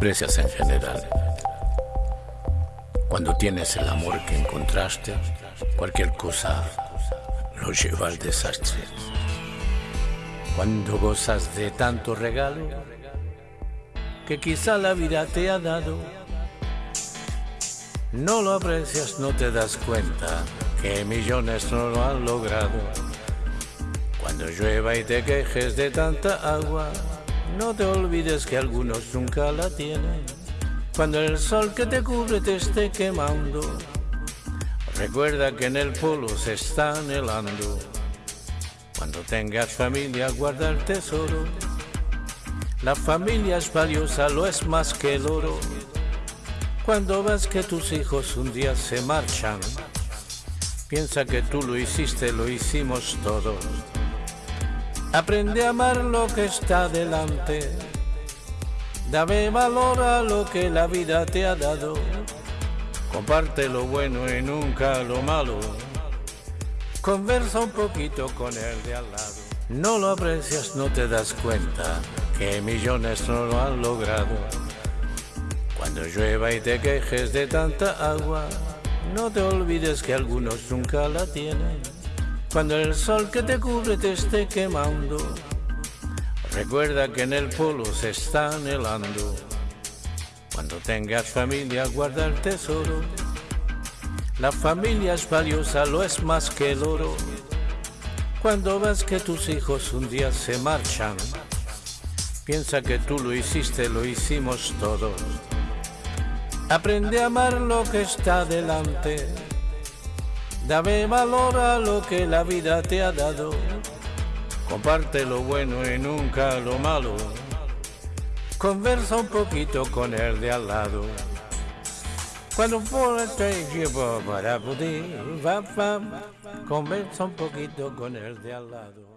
Precias en general. Cuando tienes el amor que encontraste, cualquier cosa lo lleva al desastre. Cuando gozas de tanto regalo que quizá la vida te ha dado, no lo aprecias, no te das cuenta que millones no lo han logrado. Cuando llueva y te quejes de tanta agua, no te olvides que algunos nunca la tienen. Cuando el sol que te cubre te esté quemando, recuerda que en el polo se está anhelando. Cuando tengas familia, guarda el tesoro. La familia es valiosa, lo es más que el oro. Cuando ves que tus hijos un día se marchan, piensa que tú lo hiciste, lo hicimos todos. Aprende a amar lo que está delante. Dame valor a lo que la vida te ha dado. Comparte lo bueno y nunca lo malo. Conversa un poquito con el de al lado. No lo aprecias, no te das cuenta que millones no lo han logrado. Cuando llueva y te quejes de tanta agua, no te olvides que algunos nunca la tienen. Cuando el sol que te cubre te esté quemando, recuerda que en el polo se está anhelando. Cuando tengas familia, guarda el tesoro. La familia es valiosa, lo es más que el. Cuando ves que tus hijos un día se marchan, piensa que tú lo hiciste, lo hicimos todos. Aprende a amar lo que está delante Dame valor a lo que la vida te ha dado. Comparte lo bueno y nunca lo malo. Conversa un poquito con el de al lado. Cuando por el llevo para poder, conversa un poquito con el de al lado.